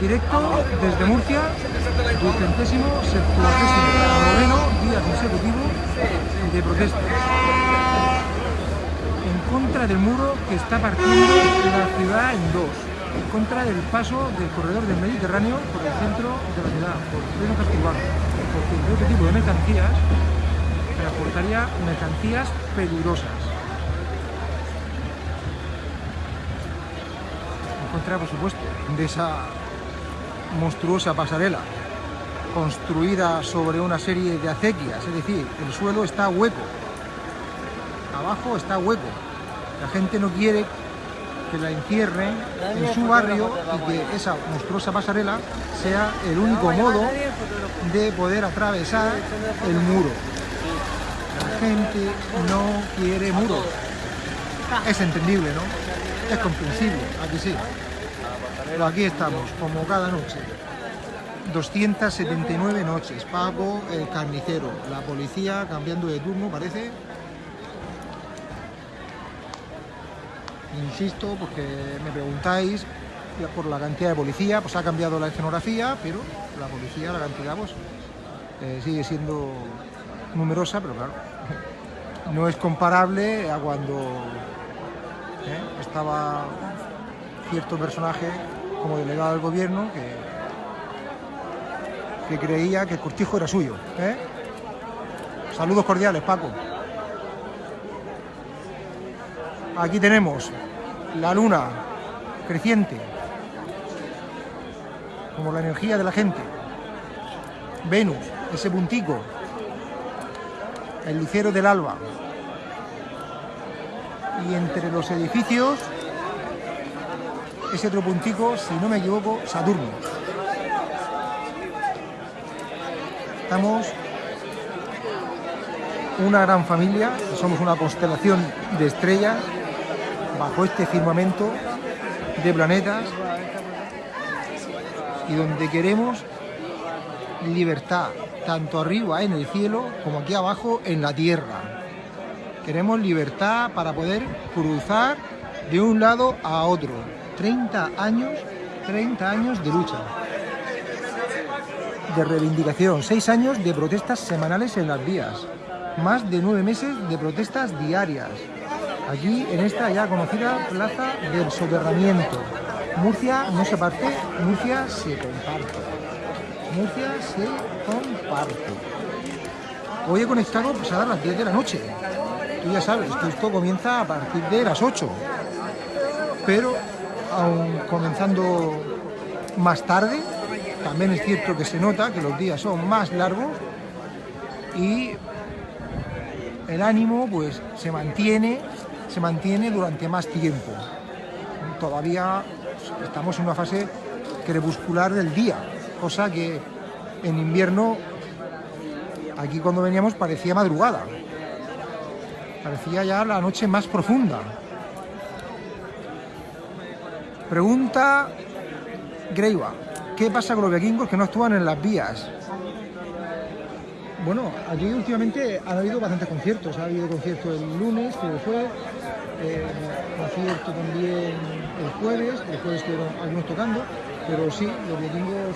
Directo desde Murcia, ducentésimo, septuagésimo, noveno día consecutivo de protesta. En contra del muro que está partiendo la ciudad en dos. En contra del paso del corredor del Mediterráneo por el centro de la ciudad, por el pleno castilbano. Porque este tipo de mercancías transportaría mercancías peligrosas. En contra, por supuesto, de esa monstruosa pasarela construida sobre una serie de acequias, es decir, el suelo está hueco, abajo está hueco. La gente no quiere que la encierren en su barrio y que esa monstruosa pasarela sea el único modo de poder atravesar el muro. La gente no quiere muros. Es entendible, ¿no? Es comprensible, aquí sí. Pero aquí estamos, como cada noche. 279 noches. Paco, el carnicero, la policía cambiando de turno, parece. Insisto, porque me preguntáis por la cantidad de policía, pues ha cambiado la escenografía, pero la policía, la cantidad, pues eh, sigue siendo numerosa, pero claro, no es comparable a cuando ¿eh? estaba cierto personaje como delegado del gobierno que, creía que el cortijo era suyo. ¿eh? Saludos cordiales, Paco. Aquí tenemos la luna creciente, como la energía de la gente. Venus, ese puntico, el lucero del alba. Y entre los edificios, ese otro puntico, si no me equivoco, Saturno. Estamos una gran familia, somos una constelación de estrellas bajo este firmamento de planetas y donde queremos libertad, tanto arriba en el cielo como aquí abajo en la tierra. Queremos libertad para poder cruzar de un lado a otro. 30 años, 30 años de lucha, de reivindicación, 6 años de protestas semanales en las vías, más de 9 meses de protestas diarias, aquí en esta ya conocida Plaza del Soterramiento. Murcia no se parte, Murcia se comparte. Murcia se comparte. Hoy he conectado pues, a las 10 de la noche. Tú ya sabes que esto comienza a partir de las 8. Pero aún comenzando más tarde, también es cierto que se nota que los días son más largos y el ánimo pues se mantiene, se mantiene durante más tiempo. Todavía estamos en una fase crepuscular del día, cosa que en invierno aquí cuando veníamos parecía madrugada. Parecía ya la noche más profunda. Pregunta Greiva, ¿qué pasa con los vikingos que no actúan en las vías? Bueno, aquí últimamente han habido bastantes conciertos. Ha habido concierto el lunes, que fue, eh, concierto también el jueves, el jueves estuvieron algunos tocando, pero sí, los vikingos,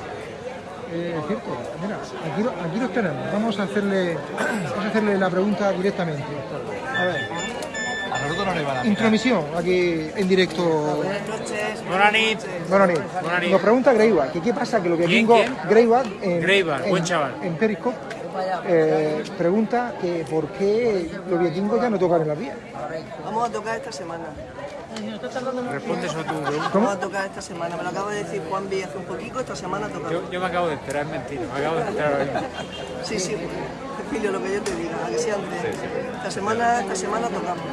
eh, es cierto. Mira, aquí, lo- aquí los tenemos. Vamos a hacerle, vamos a hacerle la pregunta directamente. A ver, nosotros no nos iban a mirar. intromisión aquí en directo. Buenas noches. Buenas noches. Buenas noches. Nos pregunta Greiva, que qué pasa que los vikingos, quién? Greiva, en, Greiva, en- buen chaval. en Periscope, eh, pregunta que por qué los vikingos ya no tocan en las vías. Vamos a tocar esta semana. Responde eso tú. pregunta. Vamos a tocar esta semana. Me lo acaba de decir Juan B hace un poquito. Esta semana tocamos. Yo, yo me acabo de enterar, es mentira. Me acabo de enterar ahora mismo. Sí, sí. Cecilio, lo que yo te diga. A que sea antes. Esta semana, esta semana tocamos.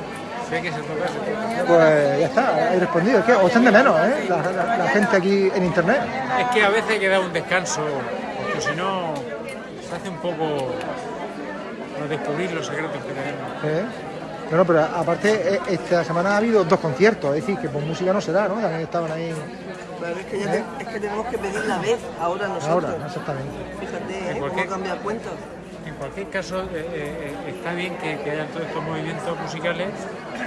Pues ya está, he respondido. Es que os de menos, ¿eh? La, la- la gente aquí en internet. Es que a veces hay que dar un descanso, porque si no se hace un poco no descubrir los secretos que tenemos. ¿eh? Bueno, pero aparte, eh, esta semana ha habido dos conciertos, es decir, que por música no se da, ¿no? También estaban ahí Pero es que, ya te- es que tenemos que pedir la vez ahora nosotros. ahora, exactamente. Fíjate, ¿eh? ¿Y por Cómo qué? cambia el cuento. En cualquier caso, eh, eh, eh, está bien que, que hayan todos estos movimientos musicales,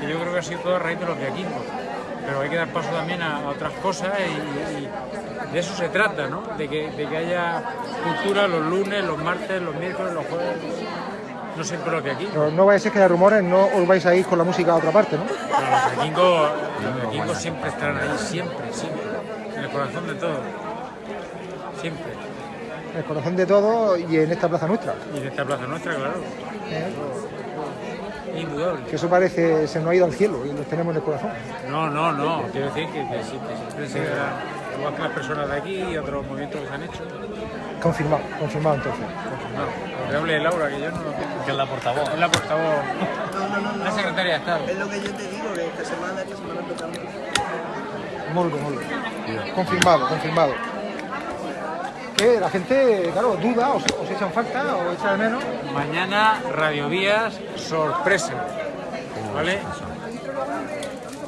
que yo creo que ha sido todo a raíz de los vikingos. Pero hay que dar paso también a, a otras cosas y, y- de eso se trata, ¿no? De que, de que haya cultura los lunes, los martes, los miércoles, los jueves. No siempre lo que aquí. No, no vais a ser que haya rumores, no os vais a ir con la música a otra parte, ¿no? Pero los vikingos, los vikingos siempre estarán ahí, siempre, siempre. En el corazón de todo. Siempre. En el corazón de todo y en esta plaza nuestra. Y en esta plaza nuestra, claro. Indudable. Que eso parece, se nos ha ido al cielo y los tenemos en el corazón. No, no, no. Quiero decir que, que sí, que se quedará, igual que las personas de aquí y otros movimientos que se han hecho. Confirmado, confirmado entonces. No, que hable Laura, que yo no lo tengo. Que es la portavoz. Es la portavoz, la secretaria de Estado. Es lo que yo te digo, que esta semana, esta semana bien, muy bien. Confirmado, confirmado. Que la gente, claro, duda, os, os echan falta, o echa de menos. Mañana, Radio Vías, sorpresa. ¿Vale?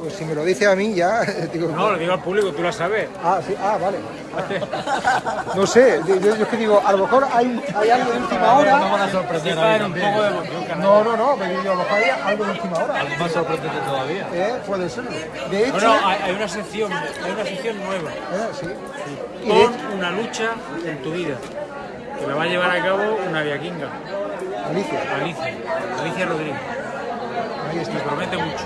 Pues si me lo dice a mí ya, digo... No, lo digo al público, tú lo sabes. Ah, sí, ah, vale. No sé, yo, yo es que digo, a lo mejor hay, hay algo de última hora. A sorprender Sí, para a dar un también. poco de emoción, canalla. No, no, no, pero yo a lo mejor hay algo de última hora. Algo más sorprendente todavía. Eh, puede ser. De hecho, Bueno, hay, hay una sección, hay una sección nueva. eh, sí. De Pon una lucha en tu vida. Que la va a llevar a cabo una viaquinga, Alicia, Alicia, Alicia Rodríguez. ahí Me está. promete mucho.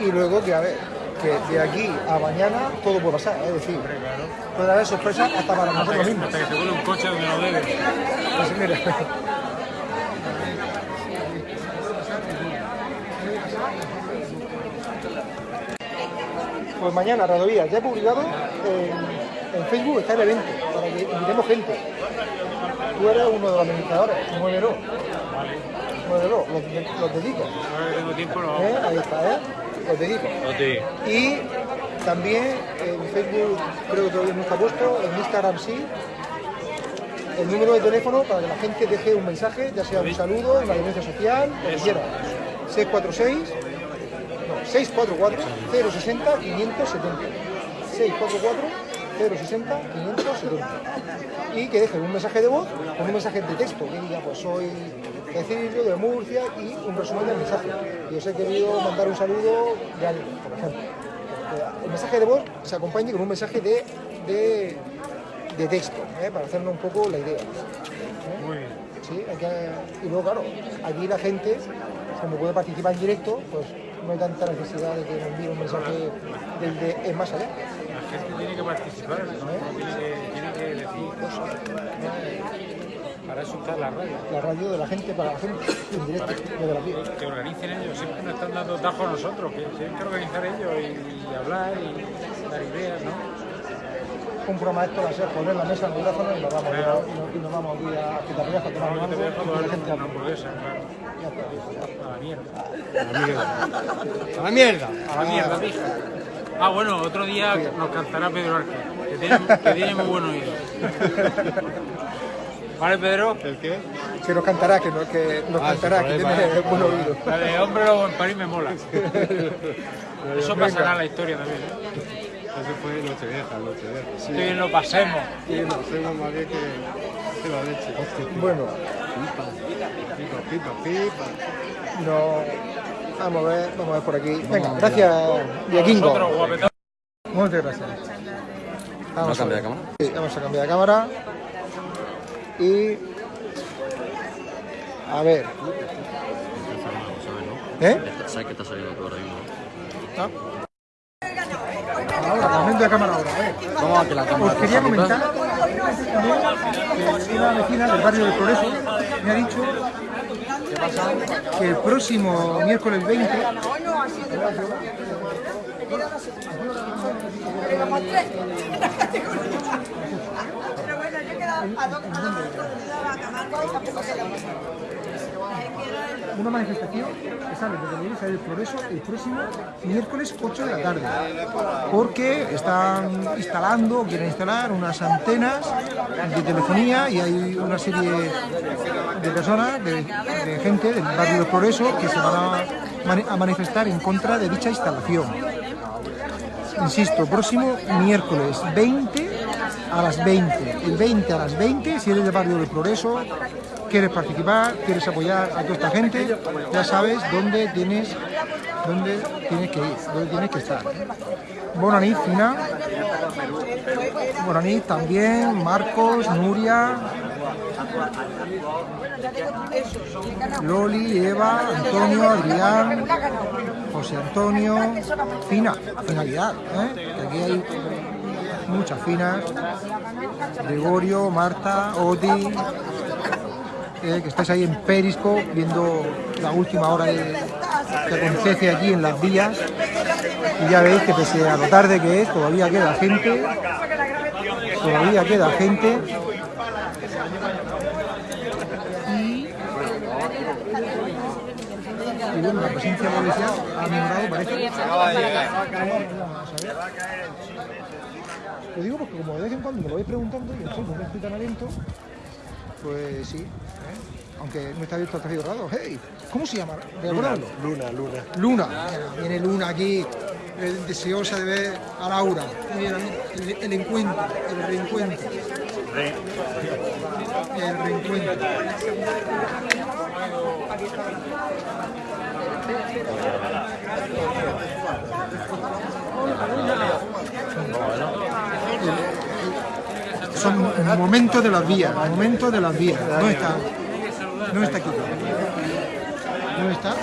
Y luego que, a ver, que de aquí a mañana todo puede pasar, es decir, puede haber sorpresas hasta para nosotros mismos. hasta que se vuelve un coche donde no debe. Pues mira. Pues mañana, Radovías, ya he publicado en, en Facebook, está el evento, para que invitemos gente. Tú eres uno de los administradores, muévelo. Muévelo, los, los dedico. Ahora que tengo tiempo lo. ¿eh? Ahí está, ¿eh? Los dedico. Y también en Facebook creo que todavía no está puesto, en Instagram sí. El número de teléfono para que la gente deje un mensaje, ya sea un saludo, una denuncia social, lo que quiera. 646, no, 644 060 570. 644 060 570. Y que dejen un mensaje de voz con un mensaje de texto, que diga, pues soy Cecilio de Murcia y un resumen del mensaje. Y os he querido mandar un saludo de alguien, por ejemplo. Eh, El mensaje de voz se acompaña con un mensaje de, de, de texto, ¿eh? para hacernos un poco la idea. ¿eh? Muy bien. Sí, hay que- y luego, claro, aquí la gente, como puede participar en directo, pues no hay tanta necesidad de que nos envíe un mensaje del de es más allá. La gente tiene que participar, ¿no? tiene, que, tiene que decir cosas. Para eso está la radio. La radio de la gente para la gente, en directo, desde la vida. Que organicen ellos, siempre nos están dando tajos a nosotros, que tienen que organizar ellos y, y hablar y dar ideas, ¿no? Un programa esto va a ser poner la mesa, el micrófono y nos vamos, Claro. y nos, y nos vamos aquí a Quitarías a tomar a y la gente una hable. hamburguesa, claro. Ya está. A la mierda. ¡A la mierda! A la mierda. Ah, bueno, otro día nos cantará Pedro Arque, que tiene, que tiene muy buen oído. ¿Vale, Pedro? ¿El qué? Que nos cantará, que nos, que nos Ah, cantará, sí, que tiene buen oído. La de Hombre Lobo en París me mola. Eso pasará en la historia también. ¿eh? Eso fue Nochevieja, Nochevieja. Sí. Que bien lo pasemos. Y no hacemos más bien que, que la leche. Bueno, Pipa, pipa, pipa. no, vamos a ver, vamos a ver por aquí. Venga, gracias, Diaquingo. Muchas gracias. Vamos ¿No a cambia ver. de cámara? Sí, vamos a cambiar de cámara. Y. A ver. ¿Eh? ¿Sabes que está saliendo todo ahora mismo? Ahora, cambio de cámara ahora. A ver. Que la cámara Os quería está comentar que una vecina del barrio del Progreso me ha dicho que el próximo miércoles 20 Pero bueno, yo he quedado a dos a Camargo y tampoco se lo una manifestación que sale desde del Progreso el próximo miércoles 8 de la tarde, porque están instalando, quieren instalar unas antenas de telefonía y hay una serie de personas, de, gente del barrio del Progreso que se van a manifestar en contra de dicha instalación. Insisto, próximo miércoles 20 a las 20. El 20 a las 20, si eres del barrio del Progreso, quieres participar, quieres apoyar a toda esta gente, ya sabes dónde tienes, dónde tienes que ir, dónde tienes que estar. Bona nit, Fina. Moranís también, Marcos, Nuria, Loli, Eva, Antonio, Adrián, José Antonio, Fina, finalidad, ¿eh? aquí hay muchas finas, Gregorio, Marta, Oti, eh, que estáis ahí en Perisco viendo la última hora de- que acontece aquí en las vías. Y ya veis que pese a lo tarde que es, todavía queda gente, todavía queda gente. Y, bueno, la presencia policial ha mejorado, parece. Lo digo porque como de vez en cuando me lo vais preguntando y Facebook no estoy tan atento, pues sí, ¿eh? aunque no está abierto hasta cerrado. ¡Hey! ¿Cómo se llama? Luna, luna. Luna. Viene Luna aquí, eh, deseosa de ver a Laura. Mira, el, el encuentro, el reencuentro. El reencuentro. Son momentos de las vías, momentos de las vías. ¿Dónde está? ¿Dónde está aquí? ¿Dónde está?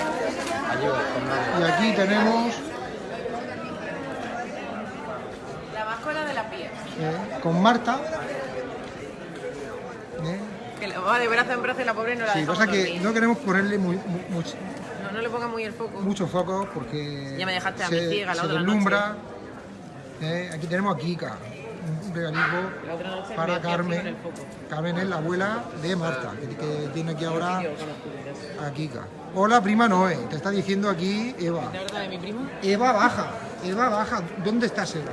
Y aquí tenemos La báscula de la piel. eh, con Marta. ¿eh? Que la va de brazo en brazo y la pobre no la Sí, pasa que no queremos ponerle muy, mu- mucho, No, no le ponga muy el foco. mucho foco porque Ya me dejaste a mí ciega la se otra deslumbra. Eh, aquí tenemos a Kika, para Carmen. Carmen es la abuela de Marta, que, que tiene aquí ahora a Kika. Hola, prima Noé, te está diciendo aquí Eva. ¿Te acuerdas de mi primo? Eva baja, Eva baja. ¿Dónde está Seba?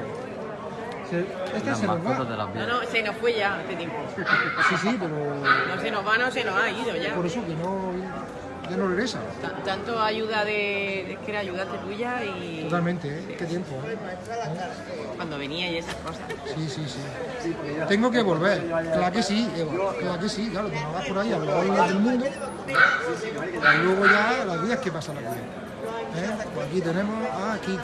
Se- Este nos va. No, no, se nos fue ya hace tiempo. Sí, sí, pero No se nos va, no se nos ha ido ya. por eso que no, ya no regresa. Ta- Tanto ayuda de... Es que era ayudante tuya y... Totalmente, ¿eh? Qué tiempo. ¿eh? Cuando venía y esas cosas. Sí, sí, sí. Tengo que volver. Claro que sí, Eva. Claro que sí, claro. Te vas por ahí a los bailes del mundo. Y luego ya las vidas que pasan aquí. ¿Eh? Pues aquí tenemos a Kika.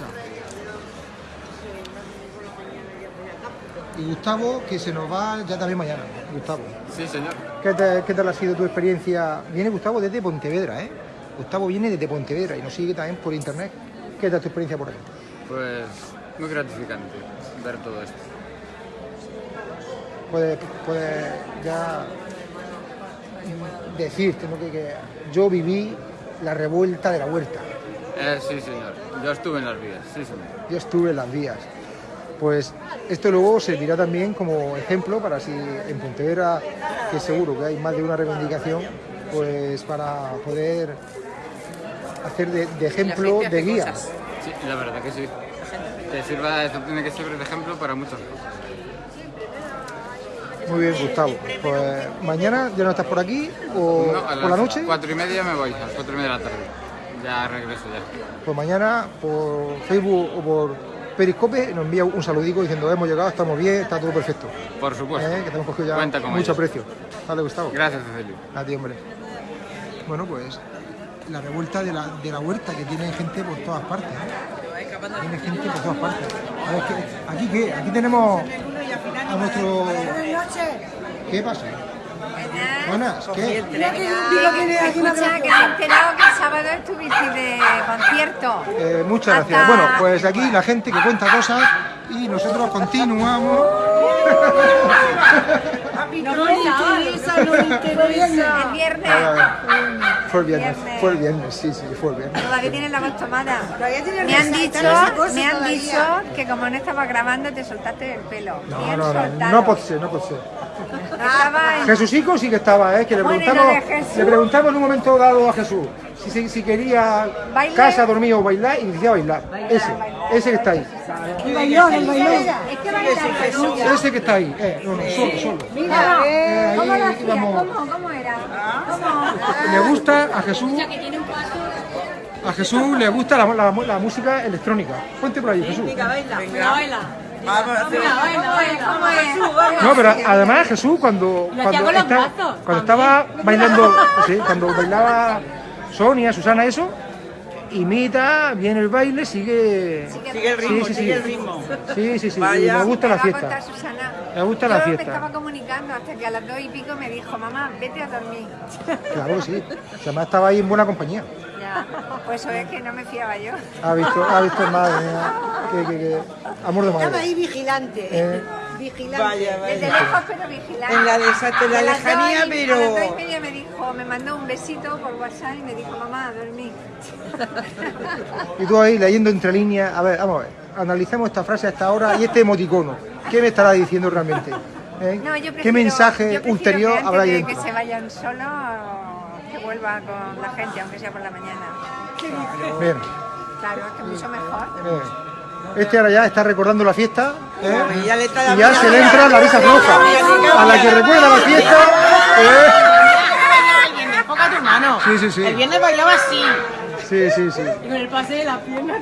Y Gustavo, que se nos va ya también mañana. Gustavo. Sí, señor. ¿Qué, te- qué tal ha sido tu experiencia? Viene Gustavo desde Pontevedra, ¿eh? Gustavo viene desde Pontevedra y nos sigue también por internet. ¿Qué tal tu experiencia por aquí? Pues muy gratificante ver todo esto. Puedes, puedes ya decirte ¿no? que, que yo viví la revuelta de la huerta. Eh, sí, señor. Yo estuve en las vías, sí, señor. Yo estuve en las vías. Pues esto luego servirá también como ejemplo para si en Pontevedra, que seguro que hay más de una reivindicación, pues para poder hacer de, de ejemplo, de guía. Sí, la verdad que sí. Que sirva, esto tiene que servir de ejemplo para muchas cosas. Muy bien, Gustavo. Pues mañana ya no estás por aquí o No, a por la noche. cuatro y media me voy, a las cuatro y media de la tarde. Ya regreso ya. Pues mañana por Facebook o por Periscope nos envía un saludico diciendo hemos llegado, estamos bien, está todo perfecto. Por supuesto. ¿Eh? Que te hemos cogido ya Cuenta con mucho ello. precio. Vale, Gustavo. Gracias, Cecilio. A ti, hombre. Bueno, pues la revuelta de la, de la huerta que tiene gente por todas partes. ¿eh? Tiene gente por todas partes. A ver, ¿qué- ¿Aquí qué? Aquí tenemos a nuestro... ¿Qué pasa? Buenas, ¿qué? Escucha, que me he enterado que el sábado estuviste de concierto. Eh, muchas gracias. Hasta- Bueno, pues aquí la gente que cuenta cosas y nosotros continuamos. No me interesa, no me interesa. El viernes. Fue el viernes, Viernes. fue el viernes, sí, sí, fue el viernes. Todavía tienes la voz tomada. Me han dicho, me han todavía. dicho que como no estaba grabando te soltaste el pelo. No, Bien no, no, soltado. no puede ser, no puede ser. Estaba Jesucico sí que estaba, ¿eh? que le preguntamos, le preguntamos en un momento dado a Jesús si, si, si quería Baile. casa, dormir o bailar y decía bailar. Ese, ese que está ahí. El bailón, el bailón. Es que baila Ese que está ahí. Eh, no, no, solo, solo. Mira, Eh, ¿cómo lo hacía? ¿Cómo, cómo era? ¿Cómo? Le gusta a Jesús. A Jesús le gusta la, la- la música electrónica. Ponte por ahí, Jesús. ¿Cómo es? No, pero además Jesús cuando, cuando, está- cuando estaba bailando, sí, cuando bailaba Sonia, Susana, eso, imita, viene el baile, sigue... Sigue el ritmo, sigue el ritmo. Sí, sí, sí, Vaya. me gusta la va a contar fiesta. Susana. Me gusta la Yo fiesta. me estaba comunicando hasta que a las dos y pico me dijo, mamá, vete a dormir. Claro que sí. Además estaba ahí en buena compañía. Ya, pues eso es que no me fiaba yo. Ha visto, ha visto madre mía, que, que, que- amor de Estaba madre. ahí vigilante. Eh. Vigilante. Vaya, Desde vaya. lejos pero vigilante. En la la lejanía, y- pero- A las dos y media me dijo, me mandó un besito por WhatsApp y me dijo, mamá, a dormir. Y tú ahí leyendo entre líneas, a ver, vamos a ver, analicemos esta frase hasta ahora y este emoticono. ¿Qué me estará diciendo realmente? ¿Eh? No, yo prefiero, ¿Qué mensaje yo ulterior que habrá ahí que se vayan solos, que vuelva con la gente, aunque sea por la mañana. Bien, Claro, es que mucho mejor. bien. Este ahora ya está recordando la fiesta ¿eh? Y ya le y se le entra la risa floja. A la que recuerda la fiesta. ¿eh? El viernes bailaba así. Sí, sí, sí. Y con el pase de la pierna.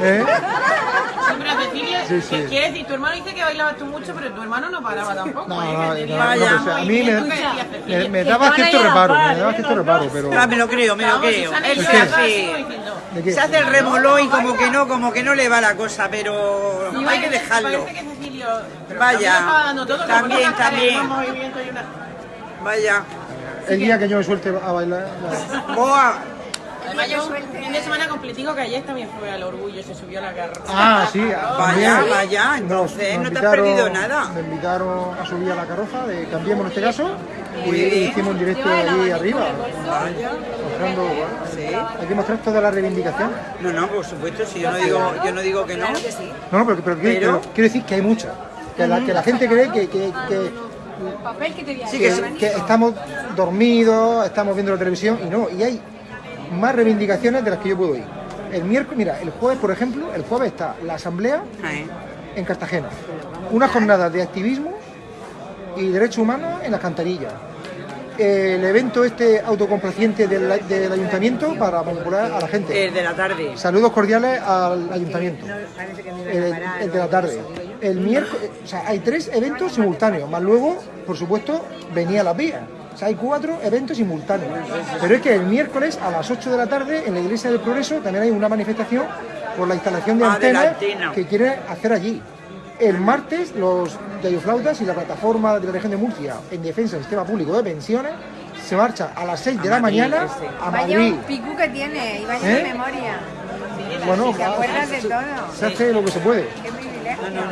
¿Eh? Sí, pero Cecilia, Sí, sí. ¿qué quiere decir? Tu hermano dice que bailabas tú mucho, pero tu hermano no paraba tampoco. No, no, no, a mí me, me, me daba cierto reparo, me daba cierto reparo, pero... Ah, me lo creo, me lo creo. Él se hace, se hace el remolón y como que no, como que no le va la cosa, pero hay que dejarlo. Parece que Cecilio... pero Vaya. también También, Vaya. El día que yo me suelte a bailar... no. Boa. Además, yo un fin de semana completico que ayer también fue al orgullo, se subió a la carroza. Ah, sí, Vaya, también. vaya, entonces no te has perdido nada. Me invitaron a subir a la carroza de Cambiemos en este caso y hicimos un directo allí arriba. Mostrando, bueno, Sí. hay que mostrar toda la reivindicación. No, no, por supuesto, si yo no digo, yo no digo que no. No, no, pero, pero, quiero- Pero- pero quiero decir que hay muchas. Que la, que la gente cree que, que, que, Sí que- que sí. que estamos dormidos, estamos viendo la televisión y no, y hay más reivindicaciones de las que yo puedo ir. El miércoles, mira, el jueves, por ejemplo, el jueves está la asamblea en Cartagena. Una jornada de activismo y derechos humanos en las cantarillas. El evento este autocomplaciente del, del ayuntamiento para manipular a la gente. El de la tarde. Saludos cordiales al ayuntamiento. El, el de la tarde. El miércoles, o sea, hay tres eventos simultáneos, más luego, por supuesto, venía la vía. Sea, hay cuatro eventos simultáneos. Pero es que el miércoles a las 8 de la tarde en la Iglesia del Progreso también hay una manifestación por la instalación de antenas antena. que quieren hacer allí. El martes, los yayoflautas y la plataforma de la región de Murcia en defensa del sistema público de pensiones se marcha a las 6 de la Madrid, mañana ese. a Vaya Madrid. un picú que tiene y vaya ¿Eh? de memoria. Bueno, acuerdas de se- todo. Se hace lo que se puede.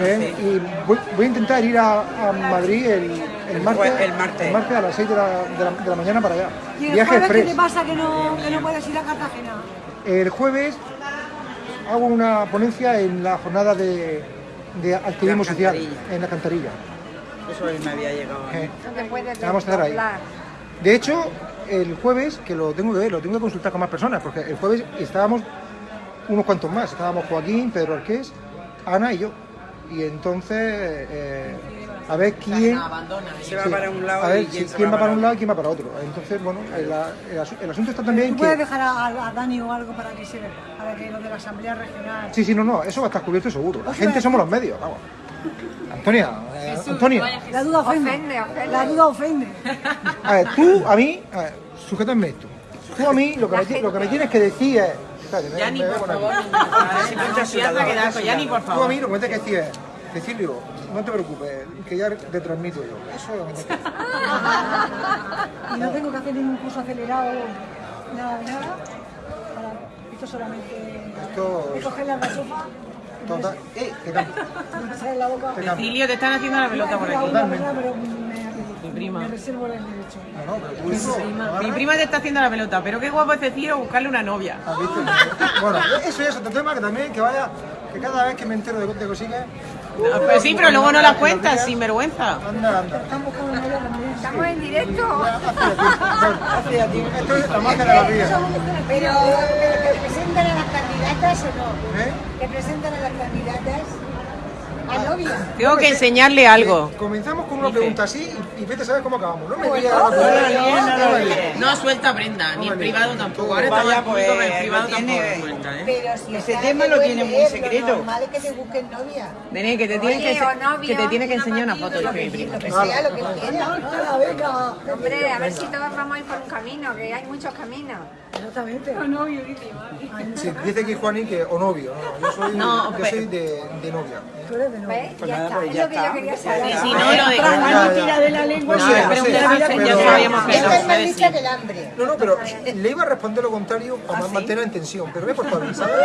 ¿Eh? Y voy, voy a intentar ir a, a Madrid el, el martes, jue- el martes. a las 6 de la, de la- de la mañana para allá. ¿Y el Viaje jueves qué te pasa que no, que no puedes ir a Cartagena? El jueves hago una ponencia en la jornada de, de activismo La social en la cantarilla. Eso me había llegado. ¿eh? Vamos a estar ahí. De hecho, el jueves, que lo tengo que ver, lo tengo que consultar con más personas, porque el jueves estábamos unos cuantos más. Estábamos Joaquín, Pedro Arqués, Ana y yo. Y entonces, eh, a ver quién... Abandona. Se va para un lado a ver y quién va para un lado y quién va para otro. Entonces, bueno, el, el asu- el asunto está también ¿Tú que... puedes dejar a, a Dani o algo para que se para que lo de la Asamblea Regional? Sí, sí, no, no, eso va a estar cubierto seguro. La gente somos los medios, vamos. Antonia, eh, Antonio, La duda ofende. Ofende, ofende. La duda ofende. a ver, tú a mí, a ver, sujétame esto. Tú a mí lo que, me, lo que me tienes que decir es... Yani, por favor, Yani, por Tú a favor. mí me tienes que decir es, Cecilio, no te preocupes, que ya te transmito yo. Eso es lo que. Y no tengo que hacer ningún curso acelerado, nada de nada. Para, esto solamente Esto- es coger la gasofa, Total, eh, que cambia. Cecilio, te están haciendo la pelota por aquí. Totalmente. Mi prima. me reservo el derecho. No, no, pero tú eso, Mi prima te está haciendo la pelota, pero qué guapo es Cecilio buscarle una novia. ¿has visto? Bueno, eso ya es otro tema que también, que vaya, que cada vez que me entero de, de cosillas... Ah, Pues sí, pero luego no la cuentas, sin vergüenza. Anda, anda. Estamos en directo. Esto es la magia de la vida. Pero, ¿te presentan a las candidatas o no? ¿Eh? ¿Te presentan a las candidatas? A. Tengo que enseñarle algo. Comenzamos con una pregunta así y, y vete a saber cómo acabamos. No me Pues digas no, la no, suelta prenda, ni en privado tampoco. Ahora estaba en público, pero en pues, privado tampoco cuenta, ¿eh? Pero si Ese está tema lo tiene muy secreto. Normal es que te busquen novia. Que te tiene Oye, que, te tiene que enseñar una foto. lo que sea, lo que quiera. Venga, venga. Hombre, a ver si todos vamos a ir por un camino, que hay muchos caminos. Exactamente. Sí, dice aquí Juaní que o novio. No, yo soy, No, yo soy de, de novia. Tú eres de novia. Pues ya nada, está, pues es ya lo que yo está. quería saber. si no, lo de... Tira de la lengua. No No, sé, pero no sé, ya pero- sabíamos que no, es más puede lista decir. que el hambre. No, no, pero le iba a responder lo contrario para mantener en tensión, pero me he portado bien, ¿sabes?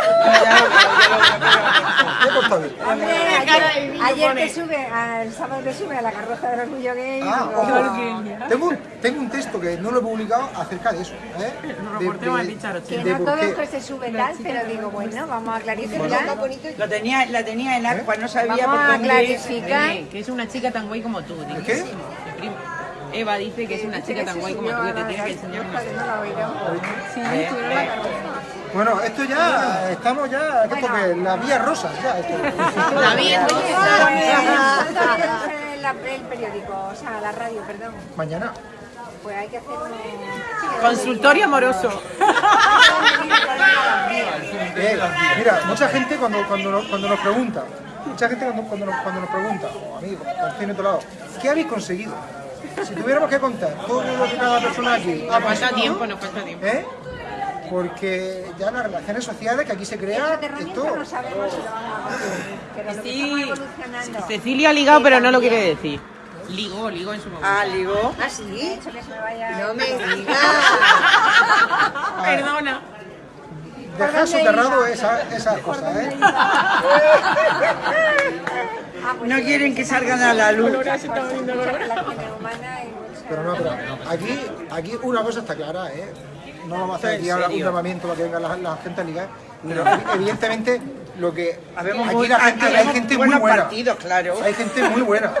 Me he portado bien. Ayer, ayer te sube, al sábado te sube a la carroza del orgullo gay. Ah. Tengo un, tengo un texto que no lo he publicado acerca de eso. ¿eh? De, reportero de- que no por todos que se sube tal, pero digo, bueno, vamos a clarificar. Lo tenía, la tenía en agua, no sabía Vamos por a clarificar. Que es una chica tan guay como tú. ¿Qué? Eva dice que es una chica tan guay como tú que te que enseñar una. Eh, eh. Bueno, esto ya, estamos ya, ¿qué es? La vía rosa, ya. Esto. La Oye, rosa. ¿cuándo viene la- el periódico? O sea, la radio, perdón. Mañana. Pues hay que hacer un... Consultorio amoroso. Eh, mira, mucha gente cuando, cuando, nos, cuando nos pregunta, mucha gente cuando, cuando, nos, cuando nos pregunta, o amigos, o en otro lado, ¿qué habéis conseguido? Si tuviéramos que contar todo lo que cada persona aquí ha Nos falta conseguido, tiempo, nos falta tiempo. ¿eh? Porque ya las relaciones sociales que aquí se crea, Extraterramiento esto, no sabemos si lo vamos a conseguir, pero lo que Sí. estamos evolucionando. Cecilia ha ligado, pero no lo quiere decir. Ligó, ligó en su momento. Ah, ligó. ¿Ah, sí? No me digas. Perdona. dejar soterrado esa- esas cosas, ¿eh? Ah, pues No quieren que salgan a la luz. Pero no, pero aquí, aquí una cosa está clara, ¿eh? No vamos a hacer aquí ahora un llamamiento para que venga la, la gente a ligar, pero evidentemente lo que Habemos aquí muy- la gente, hay gente muy buena. partidos, claro. Hay gente muy buena.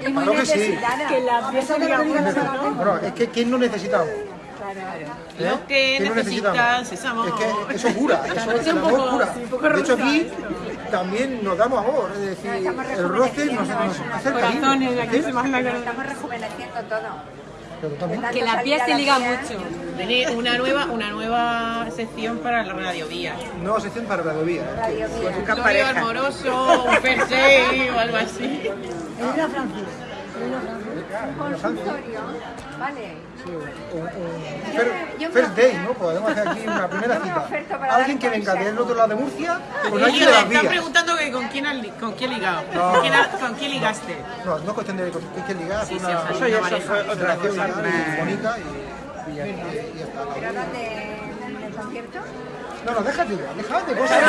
Y muy Claro que sí. Que la pieza de la Bueno, es que ¿quién no necesita? Los que ¿Quién no necesitan necesitamos? Es que eso cura, eso es amor cura. De hecho aquí también nos damos amor, es decir, el roce nos, nos hace cariño. ¿sí? Estamos rejuveneciendo todo. Que la piel se liga mucho. Tiene una nueva, una nueva sección para la radiovía. nueva sección para Radio Vía. Radio. Busca Glorio pareja. amoroso, un o algo así. Francis. Elena Francis. Consultorio, vale. Un- un Yo fir- me- yo me First day. ¿no? Podemos hacer aquí una primera cita. Alguien que venga del otro lado de Murcia con alguien de las vías. preguntando que con quién, has con quién ligado. No. ¿Con, quién, con quién ligaste? No, no es cuestión de que hay que ligar, Sí, una, Eso ya otra cosa. y bonita y, y ya, y ya está. ¿Pero dónde? ¿En el concierto? No, no, déjate, déjate cosas.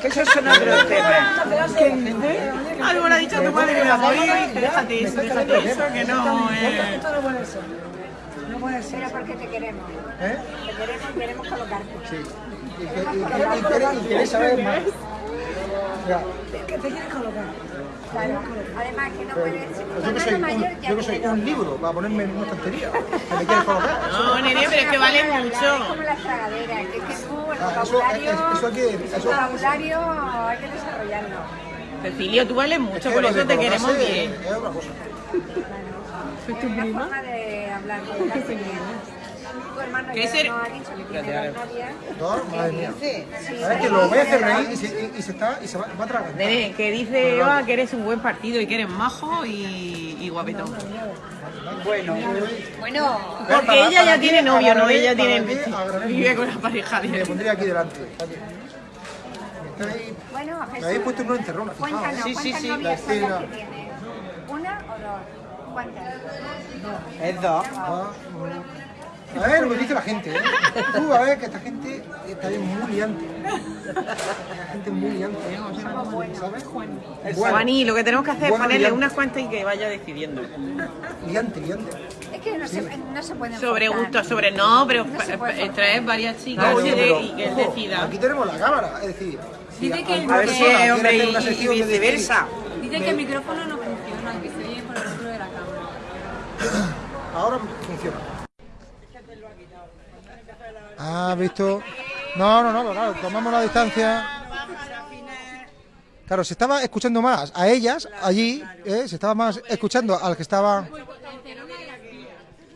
Que esos son otros temas. Algo le ha dicho a tu madre que la apoya y déjate eso, déjate eso, que no... Eh. Esto no puede ser. No puede ser. Pero porque te queremos. ¿Eh? Te queremos y queremos colocarte. Sí. Y, y, y quieres- y quieres saber más. Ya, ¿Qué te quieres colocar? Claro. Además que no puedes... Tu yo que soy, un, mayor ya yo que soy un libro para ponerme en una estantería. Que me quieres colocar. No, nene, pero es que vale Es mucho. como las tragaderas, que es que tú el Ah, vocabulario, es- eso hay que- el vocabulario hay que desarrollarlo. Cecilio, tú vales mucho, Es por eso te queremos bien. Es otra cosa. Es una forma de hablar, colocarse bien. Tu hermano ¿Qué ser- que tiene dos novias. No, madre mía. ¿Sabes que lo voy a hacer reír y se, y, y se está y se va, va a tragar? Nene, que dice Eva que eres un buen partido y que eres majo y, y guapetón. Bueno, Bueno, Porque Para- ella ya ti, tiene novio, no ella tiene vive con la pareja de pondría aquí delante. Bueno, Me habéis Jesús, puesto en cuéntanos, ¿eh? Sí, sí, ¿cuántas sí, la escena. ¿Una o dos? ¿Cuántas? es dos. A ver lo que dice la gente, ¿eh? Tú a ver que esta gente está bien muy liante. La gente muy liante. ¿Sabes? Bueno, Juaní, lo que tenemos que hacer es Bueno, ponerle liante. unas cuantas y que vaya decidiendo. liante, liante. Es que no se, no se pueden Sobre gusto, sobre no, pero No traer varias chicas No, oye, y, de- pero, y que él ojo, decida. Aquí tenemos la cámara, es decir, si Dice que alguna A ver si es hombre y, viceversa. Dice que el micrófono no funciona, que se oye por el otro de la cámara. Ahora Ah, visto. No, no, no, claro, tomamos la distancia. Claro, se estaba escuchando más a ellas allí, ¿eh? se estaba más escuchando al que estaba...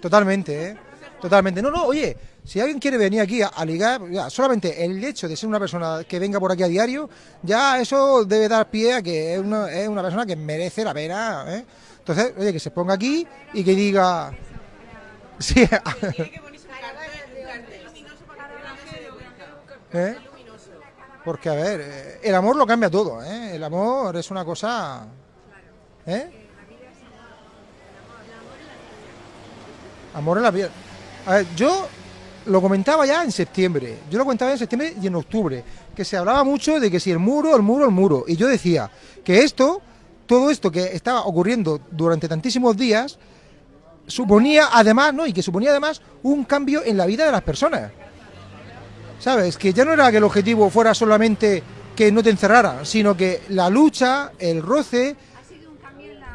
Totalmente, ¿eh? Totalmente. No, no, oye, si alguien quiere venir aquí a, a ligar, solamente el hecho de ser una persona que venga por aquí a diario, ya eso debe dar pie a que es una, es una persona que merece la pena, ¿eh? Entonces, oye, que se ponga aquí y que diga... Sí, ¿Eh? Porque, a ver, eh, el amor lo cambia todo, ¿eh? El amor es una cosa... ¿Eh? Amor en la vida. A ver, yo lo comentaba ya en septiembre. Yo lo comentaba en septiembre y en octubre. Que se hablaba mucho de que si el muro, el muro, el muro. Y yo decía que esto, todo esto que estaba ocurriendo durante tantísimos días, suponía además, ¿no? Y que suponía además un cambio en la vida de las personas. ¿Sabes? Que ya no era que el objetivo fuera solamente que no te encerraran, sino que la lucha, el roce.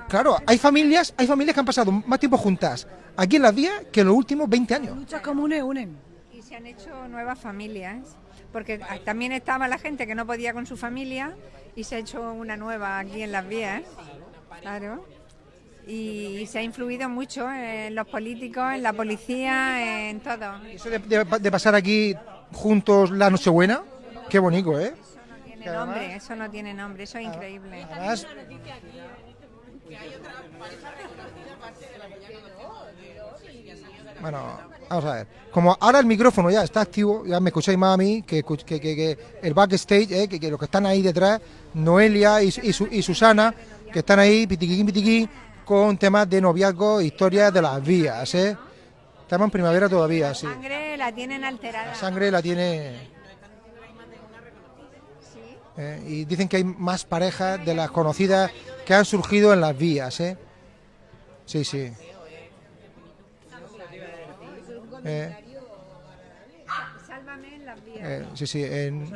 Claro, hay familias, hay familias que han pasado más tiempo juntas aquí en las vías que en los últimos 20 años. Luchas comunes unen. Y se han hecho nuevas familias, porque también estaba la gente que no podía con su familia y se ha hecho una nueva aquí en las vías. Claro. Y se ha influido mucho en los políticos, en la policía, en todo. Eso de, de- de pasar aquí juntos la Nochebuena, qué bonito, ¿eh? Tiene nombre, eso no tiene nombre, eso es increíble. Además, Bueno, vamos a ver. Como ahora el micrófono ya está activo, ya me escucháis más a mí que, que, que- que el backstage, eh, que, los que están ahí detrás, Noelia y, y Su- y Susana, que están ahí, pitiquiquín, pitiquín, con temas de noviazgo, historias de las vías, ¿eh? Estamos en primavera todavía, sí. La sangre la tienen alterada. La sangre la tiene... Eh, y dicen que hay más parejas de las conocidas que han surgido en las vías, ¿eh? Sí, sí. Eh, Sálvame en las vías. eh, sí, sí. En,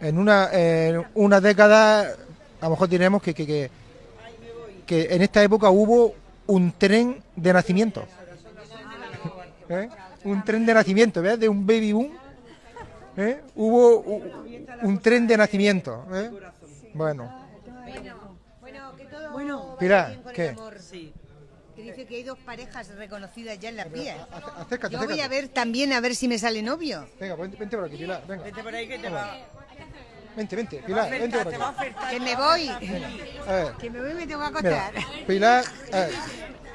en una, en una década, a lo mejor diremos que, que, que, que en esta época hubo un tren de nacimiento. ¿Eh? Un tren de nacimiento, ¿ves? De un baby boom. ¿Eh? Hubo un tren de nacimiento. ¿eh? Bueno, Bueno, que todo Bueno. Pilar, bien con ¿qué? el amor. Que dice que hay dos parejas reconocidas ya en las vías. acércate, Yo voy a ver también a ver si me sale novio. Venga, vente, vente por aquí, Pilar. Venga. Vete por ahí que te va. Vente, vente, Pilar, vente por aquí. Que me voy. A ver. Que me voy y me tengo que Mira, acostar. Pilar, a ver,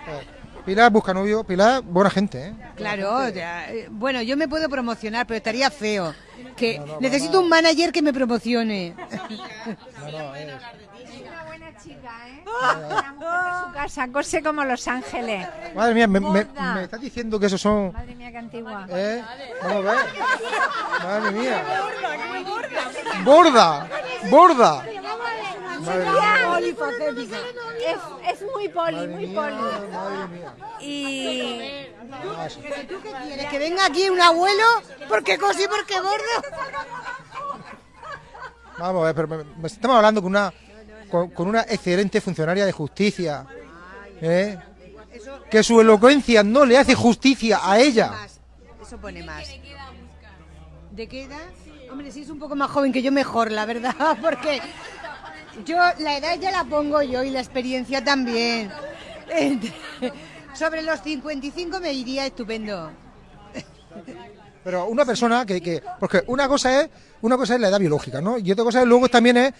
a ver. Pilar busca novio, Pilar, buena gente, ¿eh? Claro, ya, eh, bueno, yo me puedo promocionar, pero estaría feo. Que necesito un manager que me promocione. No, no, es- una buena chica, ¿eh? Una mujer de su casa, cose como Los Ángeles. Madre mía, me, me, Gorda. me estás diciendo que esos son... Madre mía, qué antigua. ¿Eh? Vamos a ver. Madre mía. Borda, borda. Mía, Polifacética. Es, es muy poli, madre muy mía, poli. madre mía. Y Ah, sí. ¿Quieres que venga aquí un abuelo? Porque cosí, porque gordo. Vamos a ver, pero me- me- estamos hablando con una con, con una excelente funcionaria de justicia, ¿eh? que su elocuencia no le hace justicia a ella. Eso pone más. ¿De qué edad? Hombre, si es un poco más joven que yo, mejor, la verdad, porque yo la edad ya la pongo yo y la experiencia también. Sobre los 55 me iría estupendo. Pero una persona que, que porque una cosa es una cosa es la edad biológica, ¿no? Y otra cosa es luego también es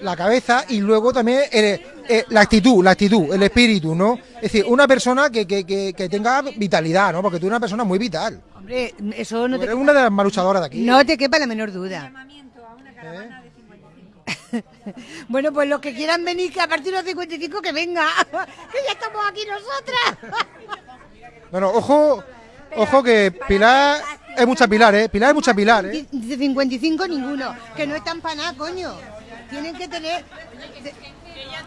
la cabeza y luego también el- eh, la actitud, la actitud, el espíritu, ¿no? Es decir, una persona que, que, que, que tenga vitalidad, ¿no? Porque tú eres una persona muy vital. Hombre, eso no Tú te, eres una de las maluchadoras de aquí. no te quepa la menor duda. llamamiento a una caravana de 55. Bueno, pues los que quieran venir, que a partir de los 55 que venga, que ya estamos aquí nosotras. No, no, ojo, ojo que Pilar es mucha Pilar, ¿eh? Pilar es mucha Pilar, ¿eh? De 55 ninguno, que no están para nada, coño. Tienen que tener...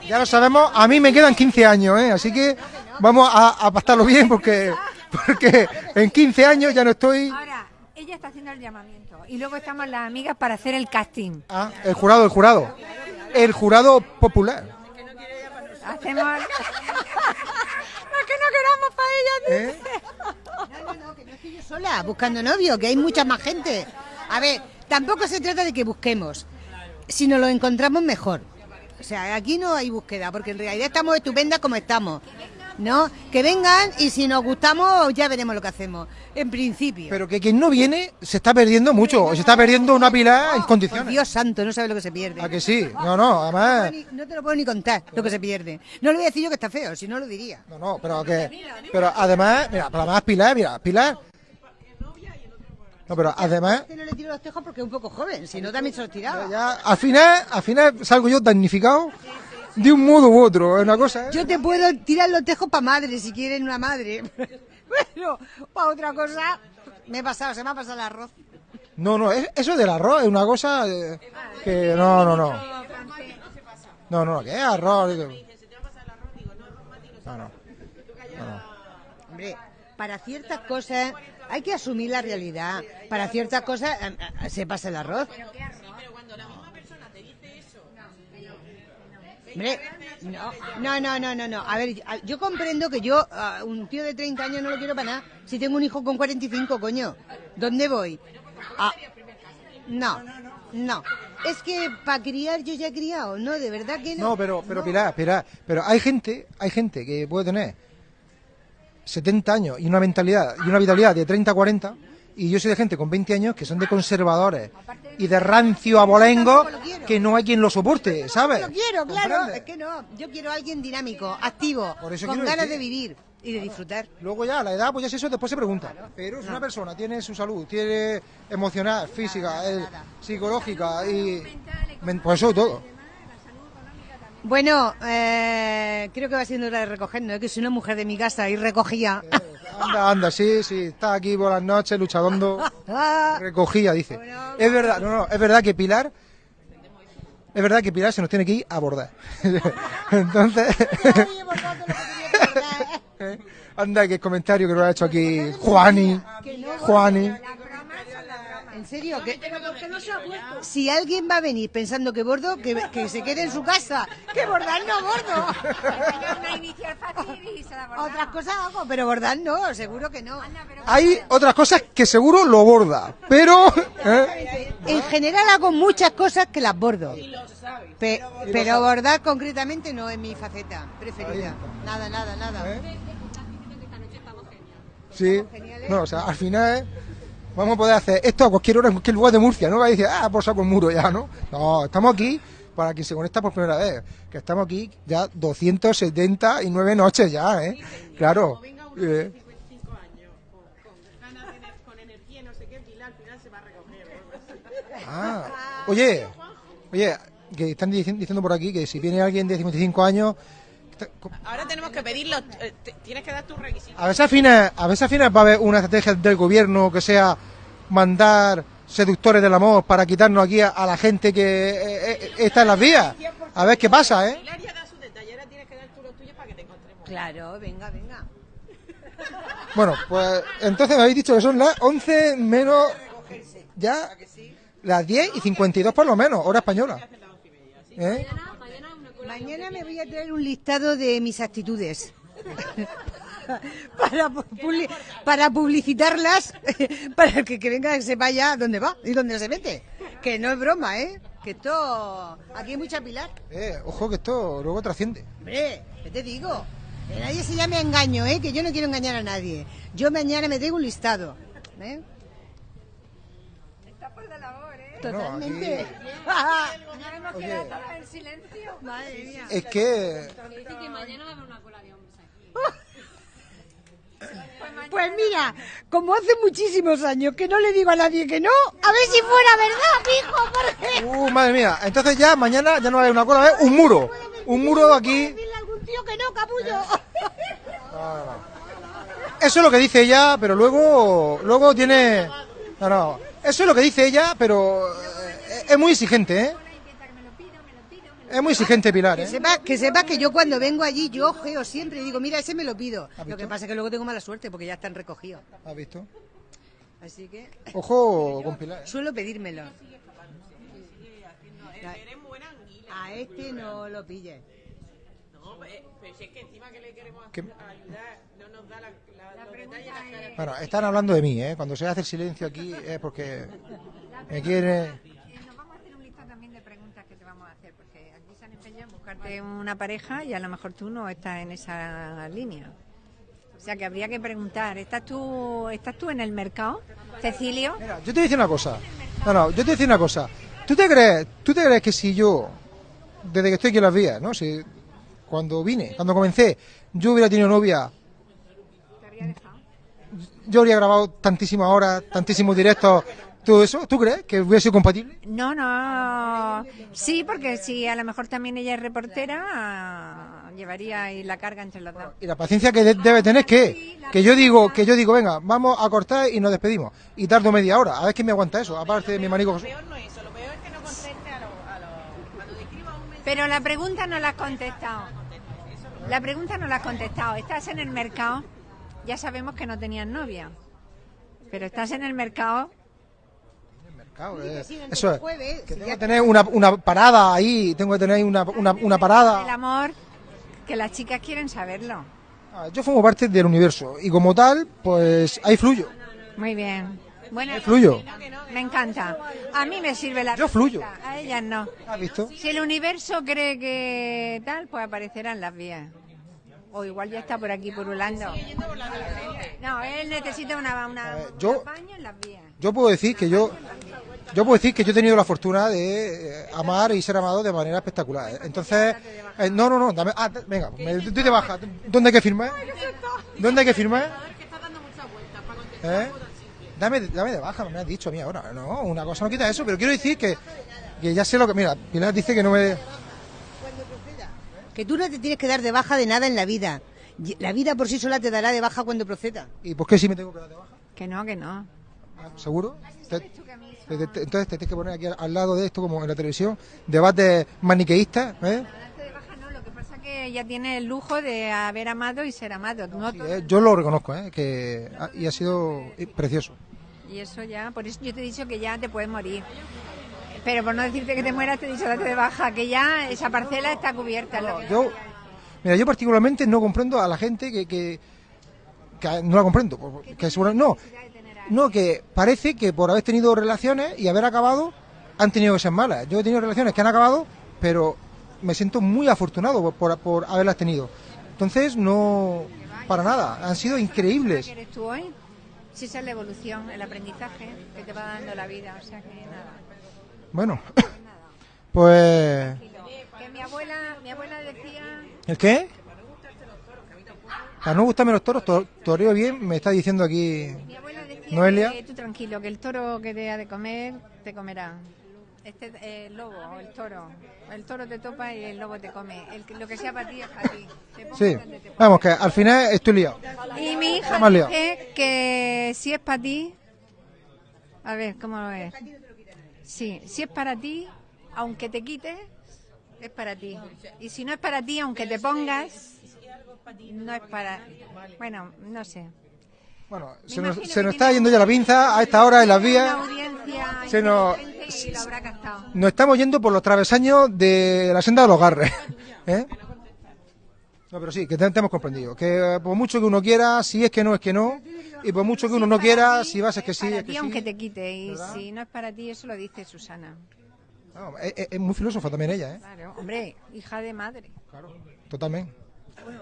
Ya lo sabemos, a mí me quedan 15 años, ¿eh? Así que vamos a, a pasarlo bien porque, porque en 15 años ya no estoy... Ahora, ella está haciendo el llamamiento y luego estamos las amigas para hacer el casting. Ah, el jurado, el jurado. El jurado popular. Hacemos... no es que no queramos para ella. ¿eh? No, no, no, que no estoy yo sola buscando novio, que hay mucha más gente. A ver, tampoco se trata de que busquemos. si nos lo encontramos mejor. O sea, aquí no hay búsqueda, porque en realidad estamos estupendas como estamos. ¿No? Que vengan y si nos gustamos ya veremos lo que hacemos. En principio. Pero que quien no viene se está perdiendo mucho, se está perdiendo una pila en Por condiciones. Dios santo, no sabes lo que se pierde. ¿A que sí? No, no, además... Ni- No te lo puedo ni contar lo que se pierde. No le voy a decir yo que está feo, si no lo diría. No, no, pero que... Pero además, mira, pero además Pilar, mira, Pilar... No, pero además... Este no le tiro los tejos porque es un poco joven, si no también se los tiraba. Ya, al final, al final salgo yo damnificado de un modo u otro, es una cosa, ¿eh? Yo te puedo tirar los tejos para madre, si quieren una madre. Pero para otra cosa, me he pasado, se me ha pasado el arroz. No, no, es- eso del arroz es una cosa eh, que no, no, no. No, no, que es arroz. digo. No, no. Hombre, para ciertas cosas hay que asumir la realidad. Para ciertas cosas eh, se pasa el arroz. No, no, no, no, no, no. A ver, yo comprendo que yo, a un tío de 30 años no lo quiero para nada. Si tengo un hijo con 45, coño, ¿dónde voy? Ah, no, no. Es que para criar yo ya he criado, no, de verdad que no. No, pero, pero Pilar, Pilar, pero hay gente, hay gente que puede tener 70 años y una mentalidad y una vitalidad de 30 40 y yo soy de gente con 20 años que son de conservadores y de rancio abolengo que no hay quien lo soporte, ¿sabes? Yo quiero, claro, es que no. Yo quiero a alguien dinámico, activo, con ganas decir. de vivir y de disfrutar. Luego ya, la edad, pues ya es eso, después se pregunta. Pero si una persona tiene su salud, tiene emocional, física, psicológica y... men- Pues eso todo. Bueno, eh, creo que va siendo hora de recogernos, ¿eh? que soy una mujer de mi casa y recogía. Anda, anda, sí, sí, está aquí por las noches luchadondo. Recogía, dice. Es verdad, no, no, es verdad que Pilar... Es verdad que Pilar se nos tiene que ir a abordar. Entonces... Anda, que comentario que lo ha hecho aquí Juani. Juani. En serio, que si alguien va a venir pensando que bordo, que, que se quede en su casa. Que bordar no bordo. Otras cosas hago, pero bordar no, seguro que no. Hay otras cosas que seguro lo borda, pero... ¿eh? En general hago muchas cosas que las bordo. Pe- pero bordar concretamente no es mi faceta preferida. Nada, nada, nada. ¿Eh? Sí, no, o sea, al final ¿eh? Vamos a poder hacer esto a cualquier hora en cualquier lugar de Murcia, ¿no? Va a decir, ah, por saco el muro ya, ¿no? No, estamos aquí para quien se conecta por primera vez, que estamos aquí ya 279 noches ya, ¿eh? Claro. eh, Ah, oye, oye, que están dici- diciendo por aquí que si viene alguien de 55 años, Ahora tenemos que pedirlo. eh, tienes que dar tus requisitos. a veces al final, a veces al final va a haber una estrategia del gobierno que sea mandar seductores del amor para quitarnos aquí a, a la gente que eh, eh, está en las vías. A ver qué pasa, ¿eh? Hilaria da su detalle. Ahora tienes que dar tú los tuyos para que te encontremos. Claro, venga, venga. Bueno, pues entonces me habéis dicho que son las 11 menos ya las 10 y 52 por lo menos, hora española. ¿Eh? Mañana me voy a traer un listado de mis actitudes. para, publi- para publicitarlas, para el que, que venga que sepa ya dónde va y dónde se mete. Que no es broma, ¿eh? Que esto... Aquí hay mucha pilar. Eh, ojo que esto luego trasciende. Hombre, ¿qué te digo? Que nadie se llame a engaño, ¿eh? Que yo no quiero engañar a nadie. Yo mañana me traigo un listado. ¿eh? Está por de labor, ¿eh? Totalmente. No hemos Oye. quedado en silencio. Madre mía. Es que Dice que mañana va a haber una cola de hombres aquí. Pues mira, como hace muchísimos años que no le digo a nadie que no, a ver si fuera verdad, hijo, porque... Uh, madre mía, entonces ya mañana ya no va a haber una cola, ¿eh? un muro. Un muro aquí. Dile a algún tío que no, capullo. Eso es lo que dice ella, pero luego luego tiene No, no. Eso es lo que dice ella, pero eh, es muy exigente, ¿eh? Es muy exigente Pilar, Que ¿eh? sepa, que sepa que yo cuando vengo allí, yo ojeo siempre y digo, mira, ese me lo pido. Lo que pasa es que luego tengo mala suerte porque ya están recogidos. ¿Has visto? Así que Ojo con Pilar. ¿eh? suelo pedírmelo. A este no lo pille. No, pues, pero si es que encima que le queremos ¿Qué? ayudar, no nos da la, la, los detalles, las características. Bueno, están hablando de mí, ¿eh? Cuando se hace el silencio aquí es porque me quiere... Eh, Nos vamos a hacer un listado también de preguntas buscarte una pareja y a lo mejor tú no estás en esa línea. O sea que habría que preguntar, ¿estás tú, estás tú en el mercado, Cecilio? Mira, yo te voy a decir una cosa. No, no, yo te voy a decir una cosa. ¿Tú te crees, tú te crees que si yo, desde que estoy aquí en las vías, ¿no? Si cuando vine, cuando comencé, yo hubiera tenido novia, yo habría grabado tantísimas horas, tantísimos directos, todo eso, ¿tú crees que hubiera sido compatible? No, no. Sí, porque si a lo mejor también ella es reportera, llevaría ahí la carga entre los dos. Y la paciencia que de- debe tener que, que yo digo, que yo digo, venga, vamos a cortar y nos despedimos. Y tardo media hora, a ver quién me aguanta eso, aparte de mi manico Jesús. Pero la pregunta no la has contestado. La pregunta no la has contestado. ¿Estás en el mercado? Ya sabemos que no tenías novia. Pero estás en el mercado. Claro, eh, sí, dentro eso es. jueves, que si tengo que tener una, una parada ahí, tengo que tener una, una, una El parada. amor, que las chicas quieren saberlo. Ah, Yo formo parte del universo y como tal, pues ahí fluyo. Muy bien. Bueno, fluyo. me encanta. A mí me sirve la Yo fluyo. respuesta, A ellas no. ¿Has visto? Si el universo cree que tal, pues aparecerán las vías. O igual ya está por aquí purulando. No, él necesita una, una, yo- baño en las vías. Yo puedo decir que yo, yo puedo decir que yo he tenido la fortuna de eh, amar y ser amado de manera espectacular. Entonces, eh, no, no, no, dame, ah, te- venga, me, doy de baja. ¿Dónde hay que firmar? ¿Dónde hay que firmar? ¿Eh? Dame, dame de baja, me has dicho a mí ahora. No, una cosa no quita eso, pero quiero decir que, que ya sé lo que. Mira, Pilar dice que no me. Que tú no te tienes que dar de baja de nada en la vida. La vida por sí sola te dará de baja cuando proceda. ¿Y por qué sí me tengo que dar de baja? Que no, que no. ¿Seguro? Te- te- te- entonces te tienes que poner aquí al, al lado de esto, como en la televisión, debate maniqueístas. ¿eh? Lo que pasa es que ella tiene el lujo de haber amado y ser amado. No todo- Eh, Yo lo reconozco, ¿eh? que ha- y ha sido eh, precioso. Y eso ya, por eso yo te he dicho que ya te puedes morir. Pero por no decirte que te mueras, te he dicho date de baja, que ya esa parcela está cubierta. Yo, mira, yo particularmente no comprendo a la gente que, que, que no la comprendo, que seguro- no, no que parece que por haber tenido relaciones y haber acabado han tenido que ser malas. Yo he tenido relaciones que han acabado, pero me siento muy afortunado por, por, por haberlas tenido. Entonces no, para nada, han sido increíbles. ¿Qué eres tú hoy? Si esa es la evolución, el aprendizaje que te va dando la vida. O sea que nada. Bueno, pues Que mi abuela, mi abuela decía ¿el qué? A no gustarme los toros, to- toreo bien, me está diciendo aquí Noelia. que tú tranquilo, que el toro que te ha de comer, te comerá. Este eh, el lobo o el toro. El toro te topa y el lobo te come. El, que- lo que sea para ti es para ti. Sí, vamos, que al final estoy liado. Y mi hija liado. dice que si es para ti, a ver, ¿cómo lo es? Sí, si es para ti, aunque te quites, es para ti. Y si no es para ti, aunque te pongas, no es para... Bueno, no sé. Bueno, se nos, se nos está yendo ya la pinza a esta hora en las vías. Se nos, nos estamos yendo por los travesaños de la senda de los garres. ¿eh? No, pero sí, que te, te hemos comprendido. Que eh, por mucho que uno quiera, si es que no, es que no. Y por mucho que uno no quiera, si vas es que sí, es que sí. aunque te quite. Y si no es para ti, eso lo dice Susana. Es, muy filósofa también ella, ¿eh? Claro, hombre, hija de madre. Totalmente.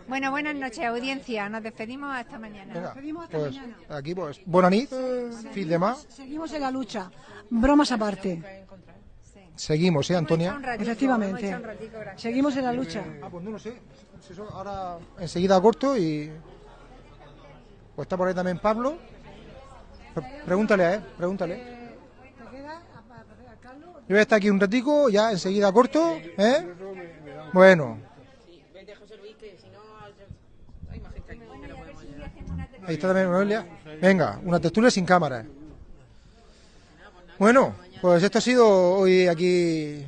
Bueno, buenas noches, audiencia. Nos despedimos hasta mañana. Venga, pues aquí pues, buena nit, fin de más. Seguimos en la lucha. Bromas aparte. Seguimos, ¿eh, Antonia? Efectivamente. Seguimos en la lucha. Ah, pues no lo sé. Eso ahora enseguida corto y. Pues está por ahí también Pablo. Pre- Pregúntale a él, pregúntale. Yo voy a estar aquí un ratico, ya enseguida corto, ¿eh? Bueno. Ahí está también Noelia. Venga, una textura sin cámara. Bueno, pues esto ha sido hoy aquí.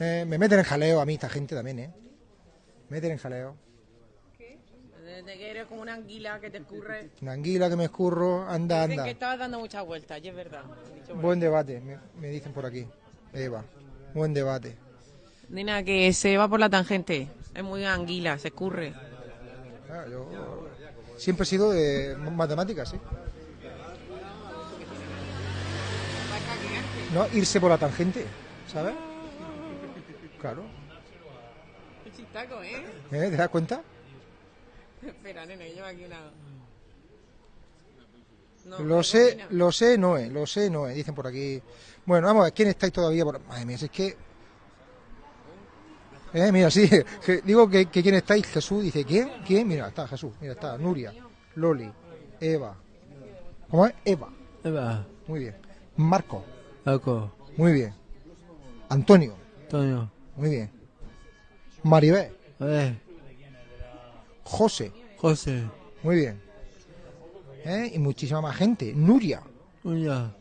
eh, me meten en jaleo a mí esta gente también, ¿eh? Me meten en jaleo. Desde que eres como una anguila que te escurre. Una anguila que me escurro, anda, Dicen anda. que estabas dando muchas vueltas, y es verdad. Buen debate, me, me dicen por aquí. Eva, buen debate. Nena, que se va por la tangente. Es muy anguila, se escurre. Ah, yo siempre he sido de matemáticas, sí. No irse por la tangente, ¿sabes? Claro. Chistaco, ¿eh? ¿Eh? ¿Te das cuenta? Espera, nena, que lleva aquí una... No, lo sé, lo sé, no es, lo sé, no es, dicen por aquí. Bueno, vamos a ver, ¿quién estáis todavía por Madre mía, si es que... Eh, mira, sí, que digo que, que quién estáis, Jesús, dice, ¿quién? ¿Quién? Mira, está Jesús, mira, está Nuria, Loli, Eva. ¿Cómo es? Eva. Eva. Muy bien. Marco. Marco. Muy bien. Antonio. Antonio. Muy bien. Maribel. Eh. José. José. Muy bien. ¿Eh? Y muchísima más gente. Nuria. Nuria.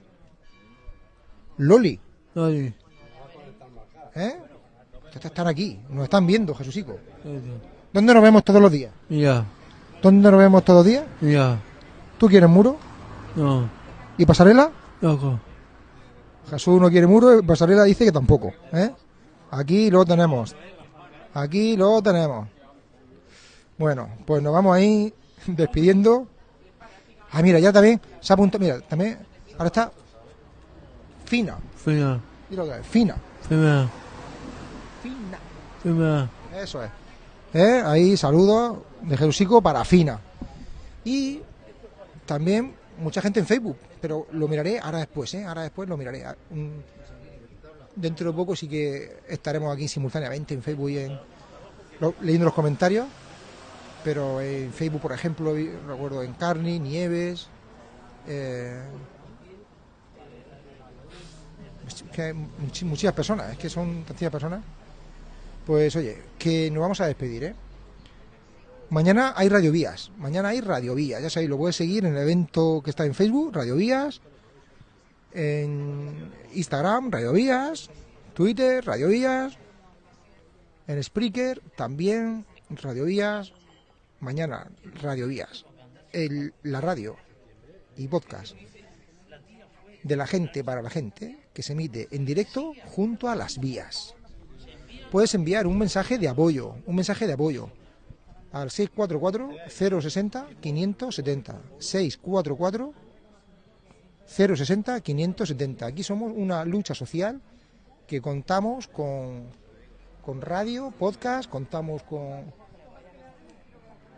Loli. Loli. ¿Eh? Ustedes están aquí, nos están viendo, Jesucico. ¿Dónde nos vemos todos los días? Ya. ¿Dónde nos vemos todos los días? Ya. ¿Tú quieres muro? No. ¿Y pasarela? Loco. Jesús no quiere muro y pasarela dice que tampoco. ¿eh? Aquí lo tenemos. Aquí lo tenemos. Bueno, pues nos vamos ahí despidiendo. Ah, mira, ya también se ha apuntado. Mira, también. Ahora está. Fina. Fina. Fina. Fina. Eso es. ¿Eh? Ahí saludos de Jerusico para Fina. Y también mucha gente en Facebook, pero lo miraré ahora después, ¿eh? Ahora después lo miraré. Ah, mm, Dentro de poco sí que estaremos aquí simultáneamente en Facebook y en, lo- leyendo los comentarios. Pero en Facebook, por ejemplo, recuerdo en Carni, Nieves. eh, que muchísimas personas, es que son tantísimas personas. Pues oye, que nos vamos a despedir, ¿eh? Mañana hay radiovías, mañana hay radiovías, ya sabéis, lo puedes seguir en el evento que está en Facebook, radiovías, en Instagram, radiovías, Twitter, radiovías, en Spreaker también, radiovías, mañana radiovías, el, la radio y podcast de la gente para la gente que se emite en directo junto a las vías puedes enviar un mensaje de apoyo, un mensaje de apoyo al 644-060-570. 644-060-570. Aquí somos una lucha social que contamos con, con radio, podcast, contamos con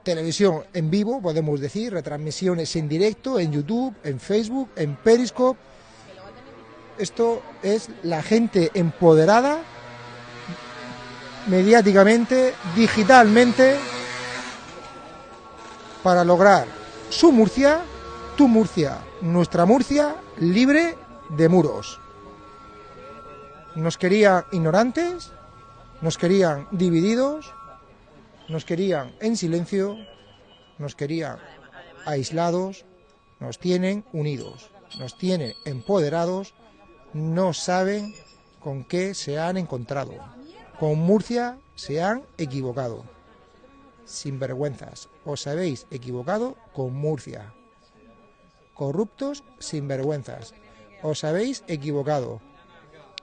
televisión en vivo, podemos decir, retransmisiones en directo, en YouTube, en Facebook, en Periscope. Esto es la gente empoderada mediáticamente, digitalmente, para lograr su Murcia, tu Murcia, nuestra Murcia, libre de muros. Nos querían ignorantes, nos querían divididos, nos querían en silencio, nos querían aislados, nos tienen unidos, nos tienen empoderados, no saben con qué se han encontrado. Con Murcia se han equivocado. Sinvergüenzas, os habéis equivocado con Murcia. Corruptos sinvergüenzas, os habéis equivocado.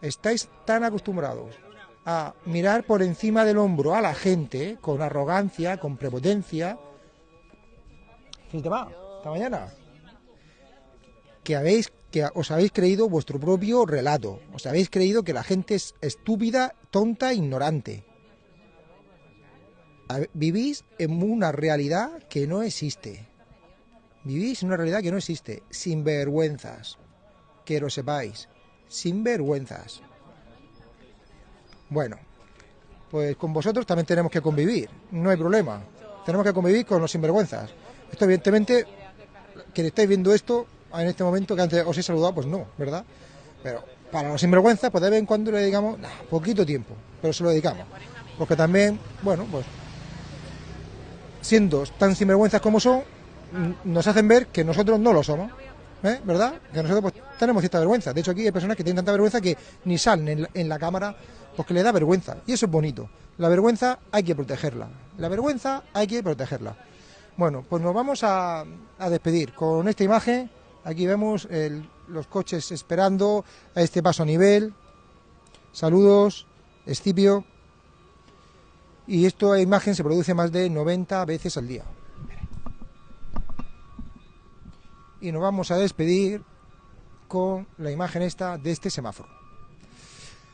Estáis tan acostumbrados a mirar por encima del hombro a la gente con arrogancia, con prepotencia. ¿Qué te va? Hasta mañana. Que habéis que os habéis creído vuestro propio relato. Os habéis creído que la gente es estúpida, tonta, ignorante. Vivís en una realidad que no existe. Vivís en una realidad que no existe. Sin vergüenzas. Que lo sepáis. Sin vergüenzas. Bueno, pues con vosotros también tenemos que convivir. No hay problema. Tenemos que convivir con los sinvergüenzas. Esto evidentemente, quien estáis viendo esto en este momento que antes os he saludado, pues no, ¿verdad? Pero para los sinvergüenzas, pues de vez en cuando le dedicamos poquito tiempo, pero se lo dedicamos. Porque también, bueno, pues siendo tan sinvergüenzas como son, nos hacen ver que nosotros no lo somos, ¿eh? ¿verdad? Que nosotros pues, tenemos cierta vergüenza. De hecho, aquí hay personas que tienen tanta vergüenza que ni salen en la, en la cámara porque le da vergüenza. Y eso es bonito. La vergüenza hay que protegerla. La vergüenza hay que protegerla. Bueno, pues nos vamos a despedir con esta imagen. Aquí vemos los coches esperando a este paso a nivel. Saludos, Escipio. Y esta imagen se produce más de 90 veces al día. Y nos vamos a despedir con la imagen esta de este semáforo.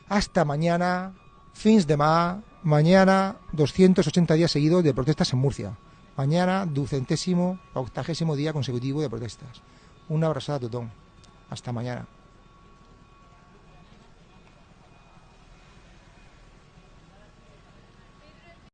Hasta mañana, fins de mar, Mañana 280 días seguidos de protestas en Murcia. Mañana ducentésimo, octagésimo día consecutivo de protestas. Una abrazada a Totón. Hasta mañana.